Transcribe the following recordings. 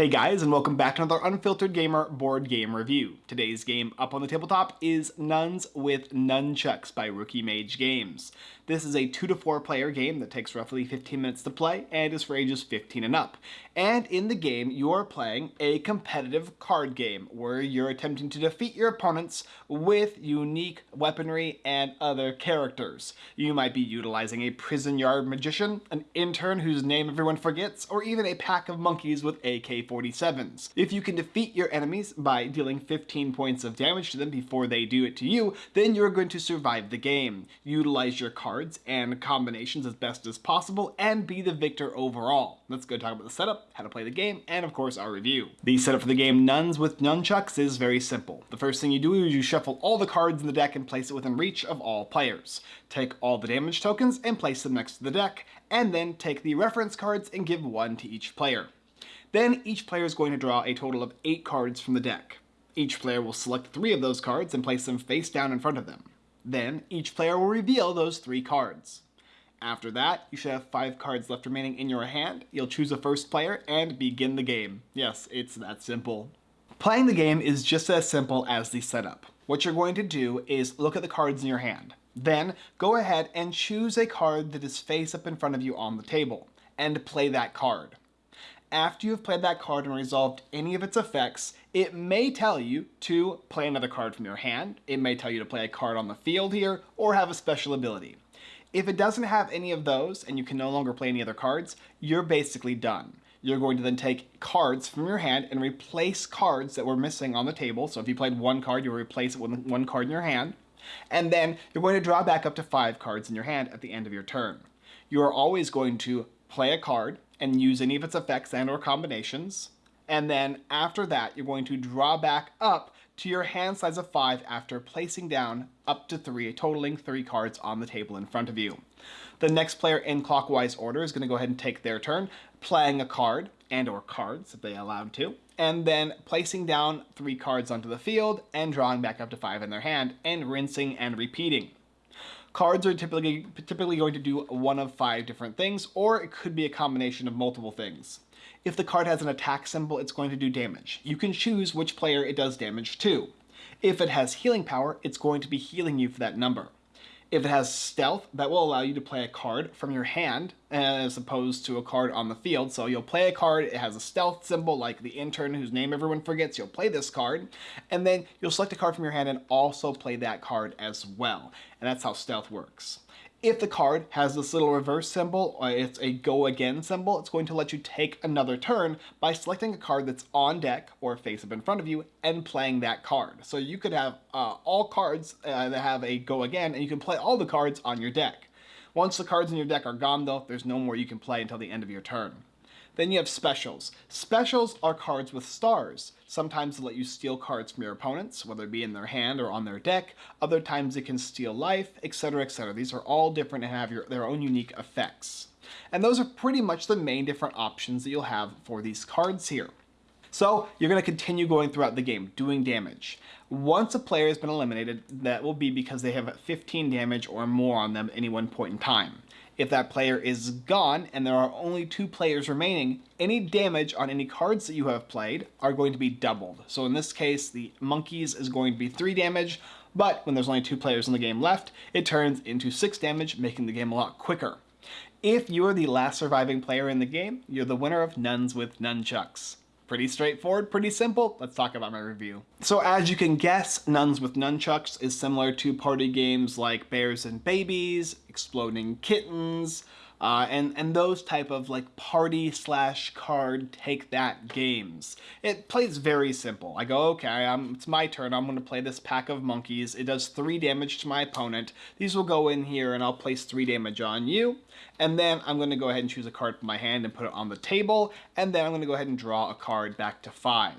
Hey guys, and welcome back to another Unfiltered Gamer board game review. Today's game up on the tabletop is Nuns with Nunchucks by Rookie Mage Games. This is a 2 to 4 player game that takes roughly 15 minutes to play and is for ages 15 and up. And in the game, you are playing a competitive card game where you're attempting to defeat your opponents with unique weaponry and other characters. You might be utilizing a prison yard magician, an intern whose name everyone forgets, or even a pack of monkeys with AK-47s. If you can defeat your enemies by dealing 15 points of damage to them before they do it to you, then you're going to survive the game. Utilize your cards and combinations as best as possible and be the victor overall. Let's go talk about the setup, how to play the game, and of course our review. The setup for the game Nuns with Nunchucks is very simple. The first thing you do is you shuffle all the cards in the deck and place it within reach of all players. Take all the damage tokens and place them next to the deck, and then take the reference cards and give one to each player. Then each player is going to draw a total of 8 cards from the deck. Each player will select 3 of those cards and place them face down in front of them. Then, each player will reveal those three cards. After that, you should have five cards left remaining in your hand. You'll choose a first player and begin the game. Yes, it's that simple. Playing the game is just as simple as the setup. What you're going to do is look at the cards in your hand. Then, go ahead and choose a card that is face up in front of you on the table, and play that card after you've played that card and resolved any of its effects, it may tell you to play another card from your hand, it may tell you to play a card on the field here, or have a special ability. If it doesn't have any of those and you can no longer play any other cards, you're basically done. You're going to then take cards from your hand and replace cards that were missing on the table. So if you played one card, you'll replace it with one card in your hand. And then you're going to draw back up to five cards in your hand at the end of your turn. You are always going to play a card, and use any of its effects and or combinations. And then after that, you're going to draw back up to your hand size of 5 after placing down up to 3, totaling 3 cards on the table in front of you. The next player in clockwise order is going to go ahead and take their turn, playing a card and or cards if they allowed to, and then placing down 3 cards onto the field and drawing back up to 5 in their hand and rinsing and repeating. Cards are typically, typically going to do one of five different things, or it could be a combination of multiple things. If the card has an attack symbol, it's going to do damage. You can choose which player it does damage to. If it has healing power, it's going to be healing you for that number. If it has stealth, that will allow you to play a card from your hand as opposed to a card on the field. So you'll play a card, it has a stealth symbol like the intern whose name everyone forgets, you'll play this card, and then you'll select a card from your hand and also play that card as well. And that's how stealth works. If the card has this little reverse symbol, or it's a go again symbol, it's going to let you take another turn by selecting a card that's on deck or face up in front of you and playing that card. So you could have uh, all cards uh, that have a go again and you can play all the cards on your deck. Once the cards in your deck are gone though, there's no more you can play until the end of your turn. Then you have specials. Specials are cards with stars. Sometimes they let you steal cards from your opponents, whether it be in their hand or on their deck. Other times it can steal life, etc, etc. These are all different and have your, their own unique effects. And those are pretty much the main different options that you'll have for these cards here. So you're going to continue going throughout the game, doing damage. Once a player has been eliminated, that will be because they have 15 damage or more on them at any one point in time. If that player is gone and there are only two players remaining, any damage on any cards that you have played are going to be doubled. So in this case, the monkeys is going to be three damage, but when there's only two players in the game left, it turns into six damage, making the game a lot quicker. If you are the last surviving player in the game, you're the winner of Nuns with Nunchucks. Pretty straightforward, pretty simple. Let's talk about my review. So as you can guess, Nuns with Nunchucks is similar to party games like Bears and Babies, Exploding Kittens, uh, and, and those type of like party slash card take that games. It plays very simple. I go, okay, I'm, it's my turn. I'm going to play this pack of monkeys. It does three damage to my opponent. These will go in here and I'll place three damage on you. And then I'm going to go ahead and choose a card from my hand and put it on the table. And then I'm going to go ahead and draw a card back to five.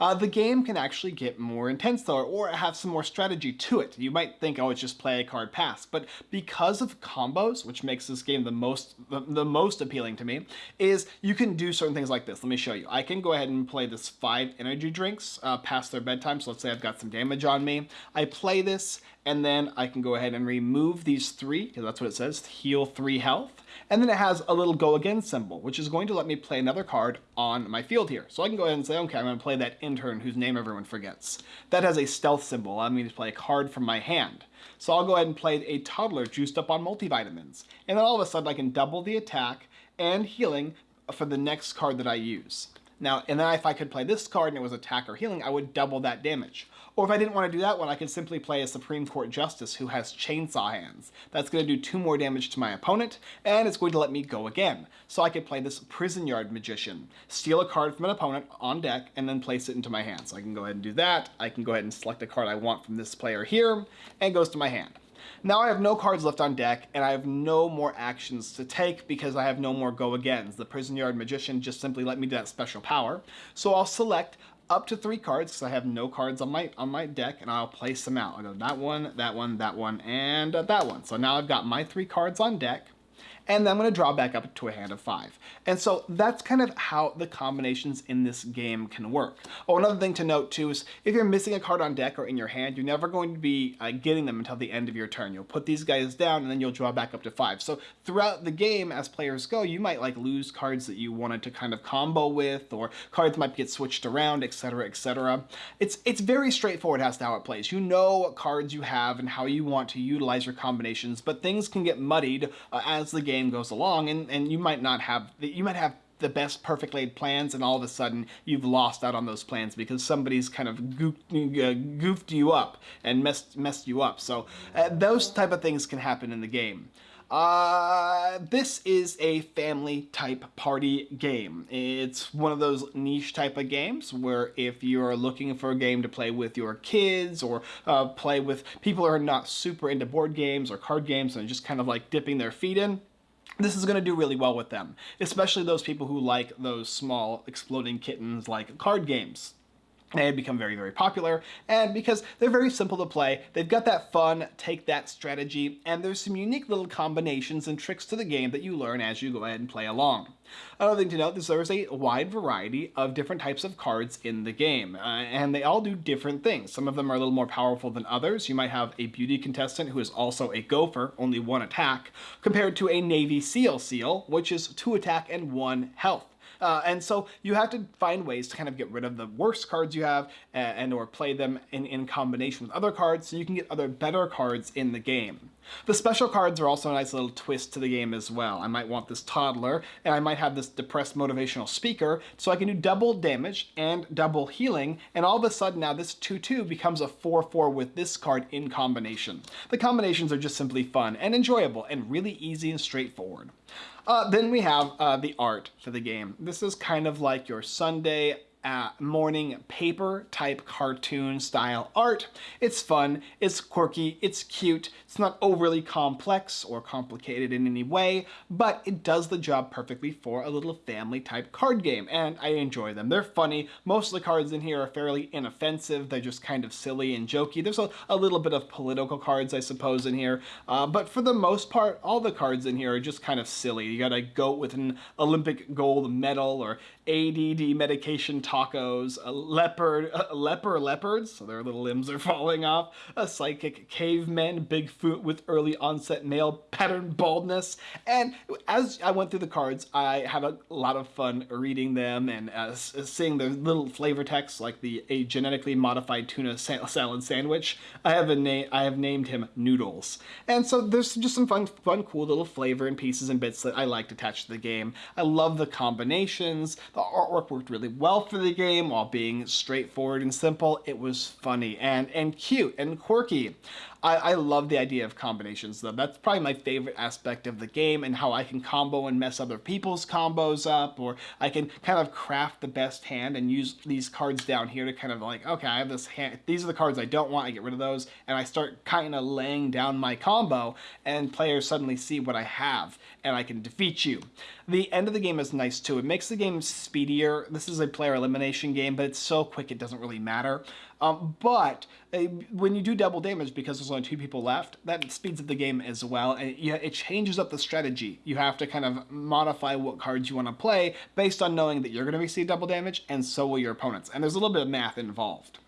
Uh, the game can actually get more intense though, or have some more strategy to it. You might think, oh, it's just play a card pass, but because of combos, which makes this game the most the, the most appealing to me, is you can do certain things like this. Let me show you. I can go ahead and play this five energy drinks uh, past their bedtime. So let's say I've got some damage on me. I play this, and then I can go ahead and remove these three, because that's what it says, heal three health. And then it has a little go again symbol, which is going to let me play another card on my field here. So I can go ahead and say, okay, I'm going to play that intern whose name everyone forgets. That has a stealth symbol, allowing me to play a card from my hand. So I'll go ahead and play a toddler juiced up on multivitamins. And then all of a sudden I can double the attack and healing for the next card that I use. Now, and then if I could play this card and it was attack or healing, I would double that damage. Or if I didn't want to do that one, I could simply play a Supreme Court Justice who has Chainsaw Hands. That's going to do two more damage to my opponent, and it's going to let me go again. So I could play this Prison Yard Magician, steal a card from an opponent on deck, and then place it into my hand. So I can go ahead and do that. I can go ahead and select a card I want from this player here, and goes to my hand. Now I have no cards left on deck, and I have no more actions to take because I have no more go-agains. The Prison Yard Magician just simply let me do that special power. So I'll select up to three cards because I have no cards on my on my deck and I'll place them out. I'll go that one, that one, that one, and uh, that one. So now I've got my three cards on deck and then I'm going to draw back up to a hand of five. And so that's kind of how the combinations in this game can work. Oh, another thing to note too is if you're missing a card on deck or in your hand, you're never going to be uh, getting them until the end of your turn. You'll put these guys down and then you'll draw back up to five. So throughout the game, as players go, you might like lose cards that you wanted to kind of combo with, or cards might get switched around, etc., etc. It's it's very straightforward as to how it plays. You know what cards you have and how you want to utilize your combinations, but things can get muddied uh, as the game goes along, and and you might not have you might have the best perfect laid plans and all of a sudden you've lost out on those plans because somebody's kind of goofed, uh, goofed you up and messed, messed you up. So uh, those type of things can happen in the game. Uh, this is a family type party game. It's one of those niche type of games where if you're looking for a game to play with your kids or uh, play with people who are not super into board games or card games and just kind of like dipping their feet in, this is going to do really well with them, especially those people who like those small exploding kittens like card games. They have become very, very popular, and because they're very simple to play, they've got that fun, take that strategy, and there's some unique little combinations and tricks to the game that you learn as you go ahead and play along. Another thing to note is there's a wide variety of different types of cards in the game, uh, and they all do different things. Some of them are a little more powerful than others. You might have a beauty contestant who is also a gopher, only one attack, compared to a Navy SEAL SEAL, which is two attack and one health. Uh, and so you have to find ways to kind of get rid of the worst cards you have and, and or play them in, in combination with other cards so you can get other better cards in the game. The special cards are also a nice little twist to the game as well. I might want this toddler, and I might have this depressed motivational speaker, so I can do double damage and double healing, and all of a sudden now this 2-2 becomes a 4-4 with this card in combination. The combinations are just simply fun and enjoyable and really easy and straightforward. Uh, then we have uh, the art for the game. This is kind of like your Sunday uh, morning paper type cartoon style art. It's fun, it's quirky, it's cute, it's not overly complex or complicated in any way, but it does the job perfectly for a little family type card game, and I enjoy them. They're funny. Most of the cards in here are fairly inoffensive. They're just kind of silly and jokey. There's a, a little bit of political cards, I suppose, in here, uh, but for the most part, all the cards in here are just kind of silly. You got a goat with an Olympic gold medal or ADD medication tacos, a leopard, a leper leopards, so their little limbs are falling off, a psychic caveman, Bigfoot with early onset male pattern baldness. And as I went through the cards, I have a lot of fun reading them and uh, seeing the little flavor text like the a genetically modified tuna salad sandwich. I have a name. I have named him Noodles. And so there's just some fun, fun, cool little flavor and pieces and bits that I liked attached to the game. I love the combinations. The artwork worked really well for the game while being straightforward and simple. It was funny and, and cute and quirky. I, I love the idea of combinations though. That's probably my favorite aspect of the game and how I can combo and mess other people's combos up or I can kind of craft the best hand and use these cards down here to kind of like, okay, I have this hand, these are the cards I don't want, I get rid of those and I start kind of laying down my combo and players suddenly see what I have and I can defeat you. The end of the game is nice too. It makes the game speedier. This is a player elimination game, but it's so quick it doesn't really matter. Um, but uh, when you do double damage, because there's only two people left, that speeds up the game as well, and it changes up the strategy. You have to kind of modify what cards you want to play based on knowing that you're going to receive double damage, and so will your opponents. And there's a little bit of math involved.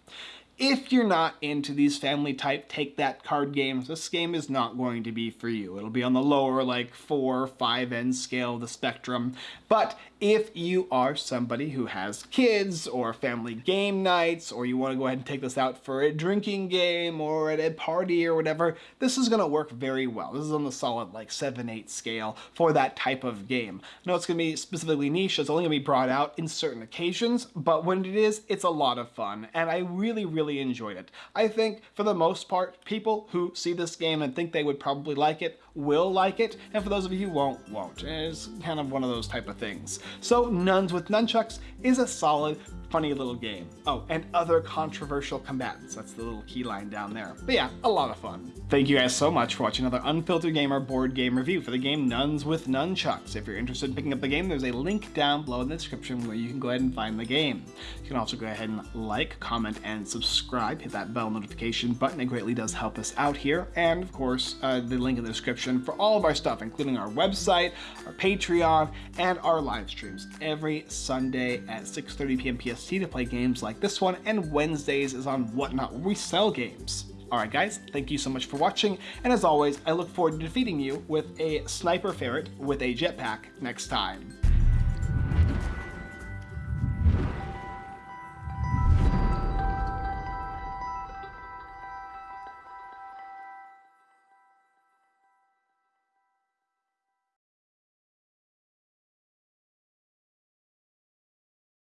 if you're not into these family type take that card games, this game is not going to be for you. It'll be on the lower like four, five end scale of the spectrum. But if you are somebody who has kids or family game nights, or you want to go ahead and take this out for a drinking game or at a party or whatever, this is going to work very well. This is on the solid like 7-8 scale for that type of game. No, it's going to be specifically niche. It's only going to be brought out in certain occasions, but when it is, it's a lot of fun, and I really, really enjoyed it. I think, for the most part, people who see this game and think they would probably like it will like it, and for those of you who won't, won't. It's kind of one of those type of things. So Nuns with Nunchucks is a solid, funny little game. Oh, and other controversial combatants. That's the little key line down there. But yeah, a lot of fun. Thank you guys so much for watching another Unfiltered Gamer board game review for the game Nuns with Nunchucks. If you're interested in picking up the game, there's a link down below in the description where you can go ahead and find the game. You can also go ahead and like, comment, and subscribe. Hit that bell notification button. It greatly does help us out here. And of course, uh, the link in the description for all of our stuff, including our website, our Patreon, and our live streams every Sunday at 6.30 p.m. PST to play games like this one, and Wednesdays is on Whatnot where we sell games. Alright guys, thank you so much for watching, and as always, I look forward to defeating you with a Sniper Ferret with a jetpack next time.